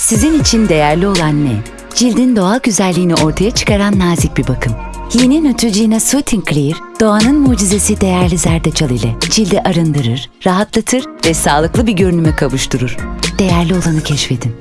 Sizin için değerli olan ne? Cildin doğal güzelliğini ortaya çıkaran nazik bir bakım. Yeni Neutrogena Soothing Clear, doğanın mucizesi değerli zerdeçal ile cildi arındırır, rahatlatır ve sağlıklı bir görünüme kavuşturur. Değerli olanı keşfedin.